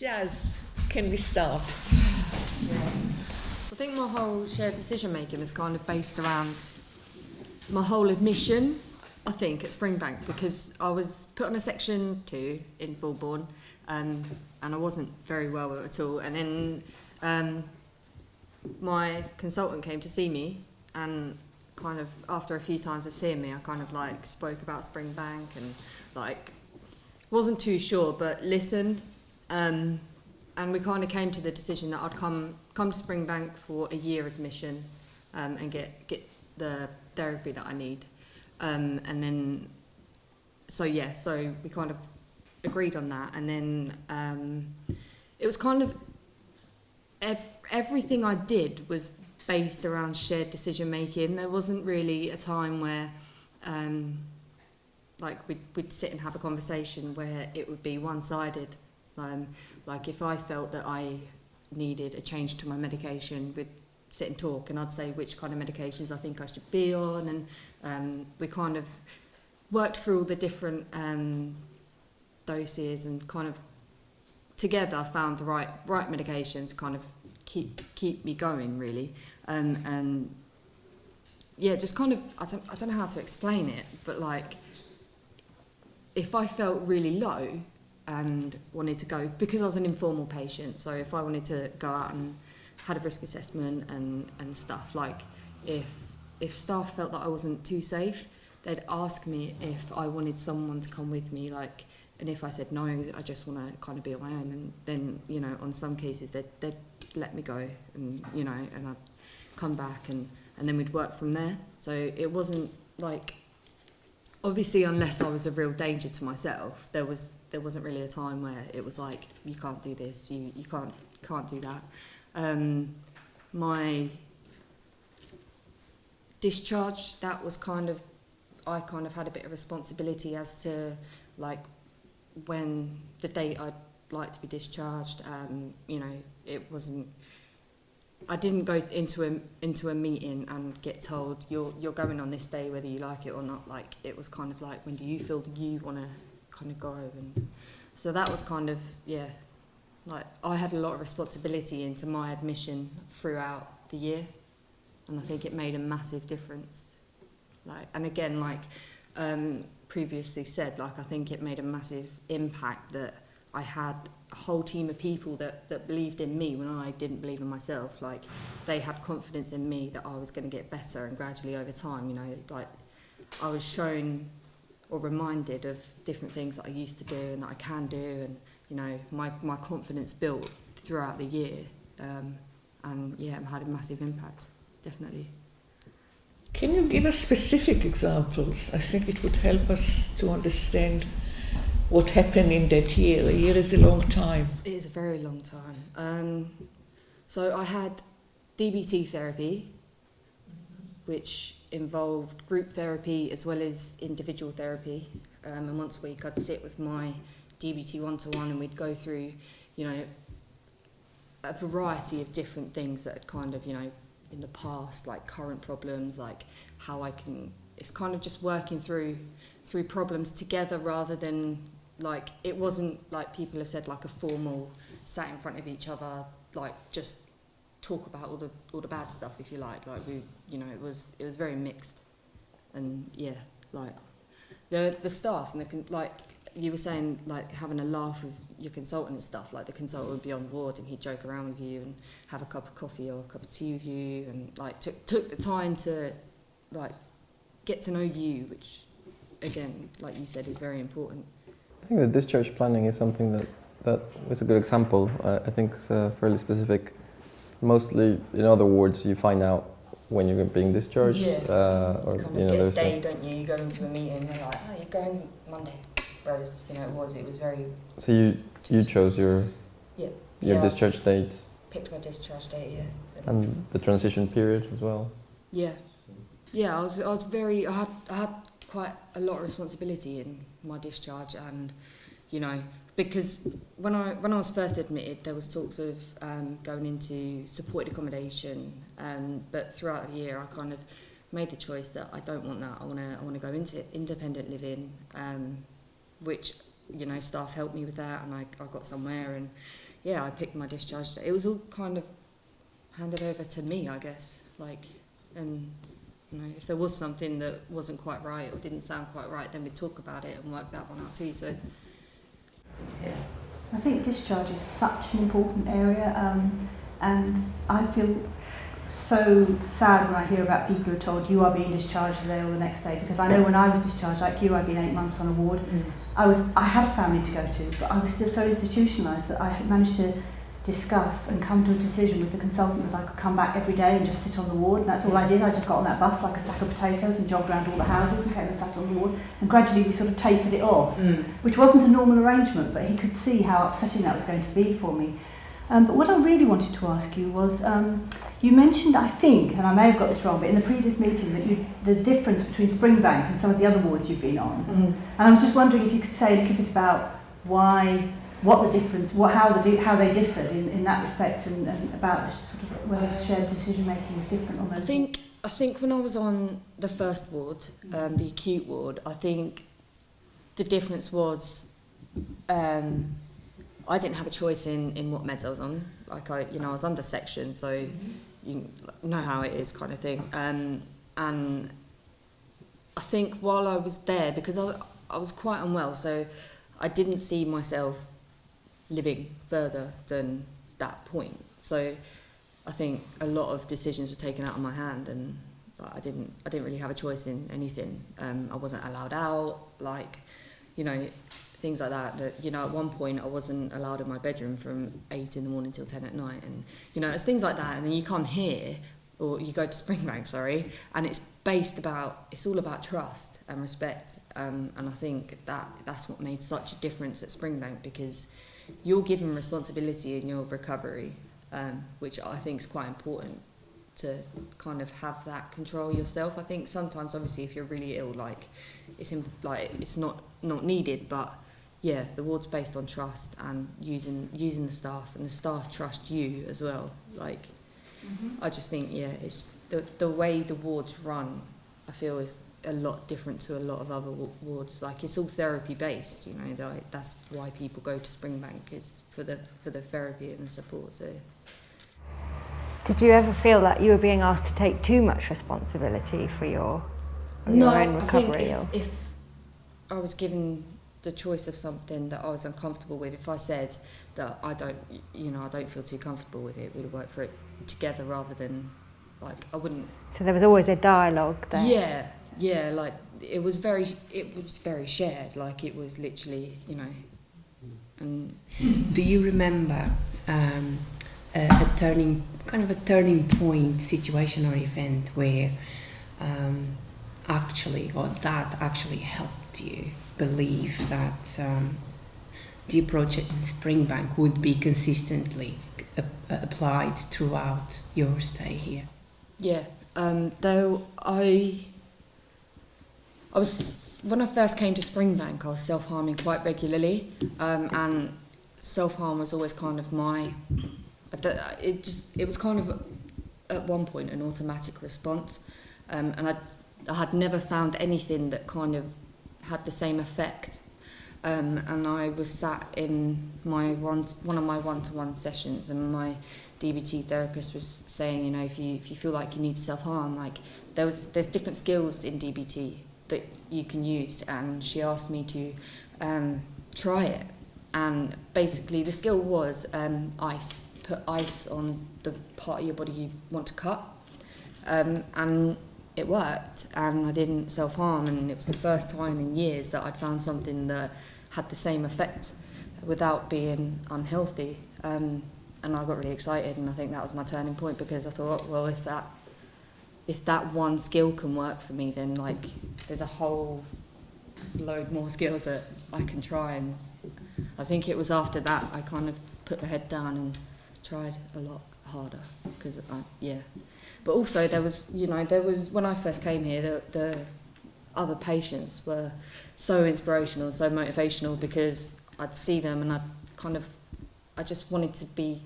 Jazz, can we start? I think my whole shared decision making is kind of based around my whole admission, I think, at Springbank because I was put on a section two in Fulbourn um, and I wasn't very well at all. And then um, my consultant came to see me and kind of after a few times of seeing me I kind of like spoke about Springbank and like wasn't too sure but listened um, and we kind of came to the decision that I'd come come to Springbank for a year admission um, and get get the therapy that I need. Um, and then, so yeah, so we kind of agreed on that. And then um, it was kind of ev- everything I did was based around shared decision making. There wasn't really a time where um, like we'd, we'd sit and have a conversation where it would be one sided. Um, like if I felt that I needed a change to my medication, we'd sit and talk and I'd say which kind of medications I think I should be on and um, we kind of worked through all the different um, doses and kind of together found the right right medications to kind of keep keep me going really. Um, and yeah just kind of I don't, I don't know how to explain it but like if I felt really low and wanted to go because I was an informal patient. So if I wanted to go out and had a risk assessment and and stuff like if if staff felt that I wasn't too safe, they'd ask me if I wanted someone to come with me like and if I said no, I just want to kind of be on my own then then you know on some cases they'd they'd let me go and you know and I'd come back and and then we'd work from there. So it wasn't like obviously unless I was a real danger to myself, there was there wasn't really a time where it was like you can't do this, you you can't can't do that. Um, my discharge that was kind of I kind of had a bit of responsibility as to like when the date I'd like to be discharged. Um, you know, it wasn't. I didn't go into a into a meeting and get told you're you're going on this day whether you like it or not. Like it was kind of like when do you feel you want to kind of go and so that was kind of yeah like I had a lot of responsibility into my admission throughout the year and I think it made a massive difference like and again like um, previously said like I think it made a massive impact that I had a whole team of people that, that believed in me when I didn't believe in myself like they had confidence in me that I was going to get better and gradually over time you know like I was shown or reminded of different things that I used to do and that I can do and you know my, my confidence built throughout the year um, and yeah it had a massive impact definitely Can you give us specific examples? I think it would help us to understand what happened in that year. A year is a long time. it is a very long time um, so I had DBT therapy which involved group therapy as well as individual therapy. Um, and once a week I'd sit with my DBT one-to-one and we'd go through, you know, a variety of different things that had kind of, you know, in the past, like current problems, like how I can, it's kind of just working through, through problems together rather than like, it wasn't like people have said like a formal sat in front of each other, like just talk about all the all the bad stuff if you like. Like we you know it was it was very mixed. And yeah like the the staff and the like you were saying like having a laugh with your consultant and stuff like the consultant would be on board and he'd joke around with you and have a cup of coffee or a cup of tea with you and like took took the time to like get to know you which again like you said is very important think the discharge planning is something that that is a good example. Uh, I think it's uh, fairly specific. Mostly, in other words, you find out when you're being discharged, Yeah. uh, or you know, there's day a, don't you you go into a meeting and they're like oh you're going Monday whereas you know it was it was very so you you chose your Yeah. your Yeah. discharge date picked my discharge date yeah and the transition period as well. Yeah, yeah. I was I was very I had I had quite a lot of responsibility in my discharge and you know because when I when I was first admitted there was talks of um, going into supported accommodation um, but throughout the year I kind of made the choice that I don't want that. I want to I want to go into independent living um, which you know staff helped me with that and I, I got somewhere and yeah I picked my discharge. It was all kind of handed over to me I guess like and you know, if there was something that wasn't quite right or didn't sound quite right, then we'd talk about it and work that one out too. So, yeah. I think discharge is such an important area, um, and I feel so sad when I hear about people who are told you are being discharged today or the next day because I know when I was discharged, like you, I'd been eight months on a ward. I was I had a family to go to, but I was still so institutionalised that I managed to discuss and come to a decision with the consultant that I could come back every day and just sit on the ward. And that's all I did. I just got on that bus like a sack of potatoes and jogged around all the houses and came and sat on the ward. And gradually we sort of tapered it off, Mm. which wasn't a normal arrangement, but he could see how upsetting that was going to be for me. Um, but what I really wanted to ask you was, um, you mentioned, I think, and I may have got this wrong, but in the previous meeting, that you, the difference between Springbank and some of the other wards you've been on. Mm. And I was just wondering if you could say a little bit about why, what the difference, what, how, the, how they differed in, in that respect, and, and about sort of whether shared decision making was different on those? I think I think when I was on the first ward, um, the acute ward, I think the difference was um, I didn't have a choice in, in what meds I was on. Like I, you know, I was under section, so you know how it is, kind of thing. Um, and I think while I was there, because I, I was quite unwell, so I didn't see myself living further than that point. So I think a lot of decisions were taken out of my hand, and like, I didn't I didn't really have a choice in anything. Um, I wasn't allowed out, like you know things like that. That you know at one point I wasn't allowed in my bedroom from eight in the morning till ten at night, and you know it's things like that. And then you come here, or you go to Springbank, sorry, and it's based about it's all about trust and respect. Um, and I think that that's what made such a difference at Springbank because you're given responsibility in your recovery, um, which I think is quite important to kind of have that control yourself. I think sometimes, obviously, if you're really ill, like it's in, like it's not not needed, but yeah, the ward's based on trust and using using the staff, and the staff trust you as well. Like I just think yeah, it's the the way the wards run. I feel is a lot different to a lot of other wards. Like it's all therapy based, you know. That's why people go to Springbank is for the for the therapy and the support. So Did you ever feel that you were being asked to take too much responsibility for your, for your own I think recovery? if, if I was given the choice of something that I was uncomfortable with, if I said that I don't, you know, I don't feel too comfortable with it, we'd work for it together rather than like I wouldn't. So there was always a dialogue there. Yeah, yeah, like it was very, it was very shared. Like it was literally, you know, and Do you remember um, a, a turning, kind of a turning point situation or event where um, actually, or that actually helped you believe that um, the approach at Springbank would be consistently applied throughout your stay here? Yeah, um, though I, I was when I first came to Springbank, I was self harming quite regularly, um, and self harm was always kind of my. It just it was kind of at one point an automatic response, um, and I I had never found anything that kind of had the same effect. Um, and I was sat in my one one of my one to one sessions, and my DBT therapist was saying, you know, if you if you feel like you need self harm, like there was there's different skills in DBT that you can use, and she asked me to um, try it, and basically the skill was um, ice. Put ice on the part of your body you want to cut, um, and it worked, and I didn't self harm, and it was the first time in years that I'd found something that had the same effect without being unhealthy. Um, and I got really excited, and I think that was my turning point because I thought, well, if that if that one skill can work for me, then like there's a whole load more skills that I can try. And I think it was after that I kind of put my head down and tried a lot harder because I, yeah. But also there was, you know, there was when I first came here, the, the other patients were so inspirational, so motivational because I'd see them and I kind of, I just wanted to be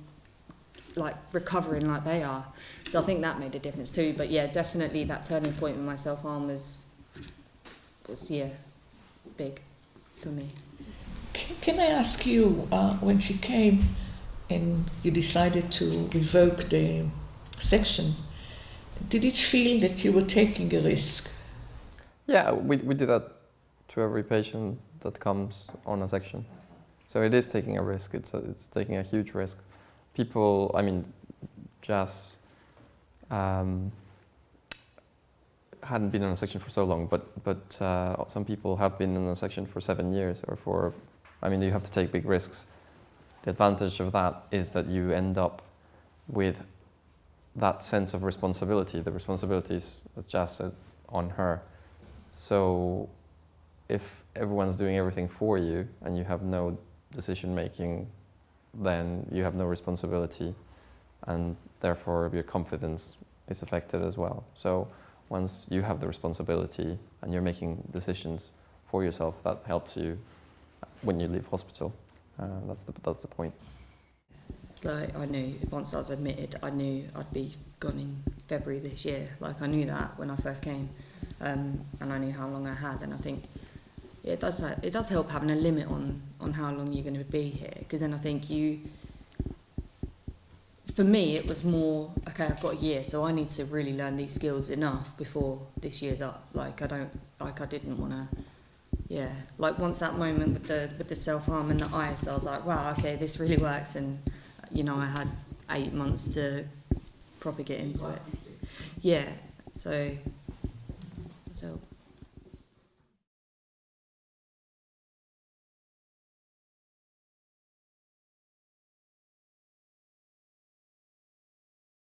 like recovering like they are. So I think that made a difference too. But yeah, definitely that turning point with my self harm was, was yeah, big for me. Can, can I ask you, uh, when she came, and you decided to revoke the section, did it feel that you were taking a risk? Yeah, we, we do that to every patient that comes on a section. So it is taking a risk. It's a, it's taking a huge risk. People, I mean, Jazz um, hadn't been in a section for so long, but but uh, some people have been in a section for seven years or for. I mean, you have to take big risks. The advantage of that is that you end up with that sense of responsibility. The responsibilities, as Jazz said, on her. So if everyone's doing everything for you and you have no decision making, then you have no responsibility and therefore your confidence is affected as well. So once you have the responsibility and you're making decisions for yourself, that helps you when you leave hospital. Uh, that's the that's the point. Like I knew once I was admitted, I knew I'd be gone in February this year. Like I knew that when I first came, um, and I knew how long I had. And I think yeah, it does it does help having a limit on on how long you're going to be here. Because then I think you. For me, it was more okay. I've got a year, so I need to really learn these skills enough before this year's up. Like I don't like I didn't want to. Yeah, like once that moment with the with the self harm and the ice, I was like, wow, okay, this really works. And you know, I had eight months to proper get into it. Yeah, so so